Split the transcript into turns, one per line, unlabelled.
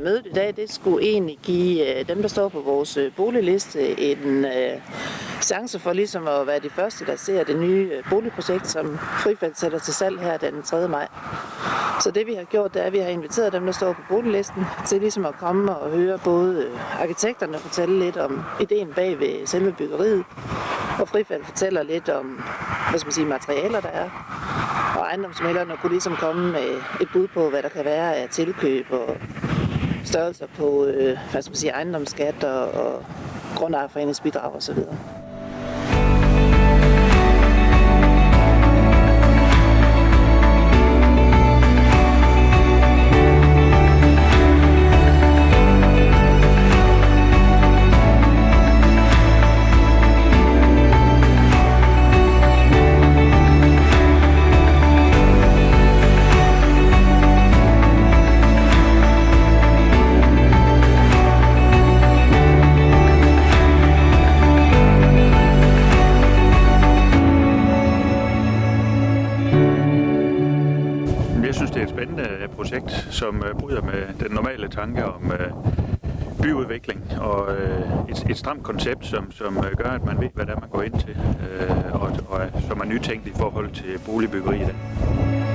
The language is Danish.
mødet i dag, det skulle egentlig give øh, dem, der står på vores øh, boligliste, en øh, chance for ligesom at være de første, der ser det nye boligprojekt, som Frifald sætter til salg her den 3. maj. Så det vi har gjort, det er, at vi har inviteret dem, der står på boliglisten, til ligesom at komme og høre både arkitekterne fortælle lidt om ideen bag ved selve byggeriet, og Frifald fortæller lidt om hvad skal man sige, materialer, der er. Og ejendomsmælderne kunne ligesom komme med et bud på, hvad der kan være af tilkøb og størrelser på øh, hvad skal man sige, ejendomsskat og, og grundejerforeningsbidrag osv.
Jeg synes, det er et spændende øh, projekt, som øh, bryder med den normale tanke om øh, byudvikling og et, et stramt koncept, som, som gør, at man ved, hvad det er, man går ind til, og, og som er nytænkt i forhold til boligbyggeri i dag.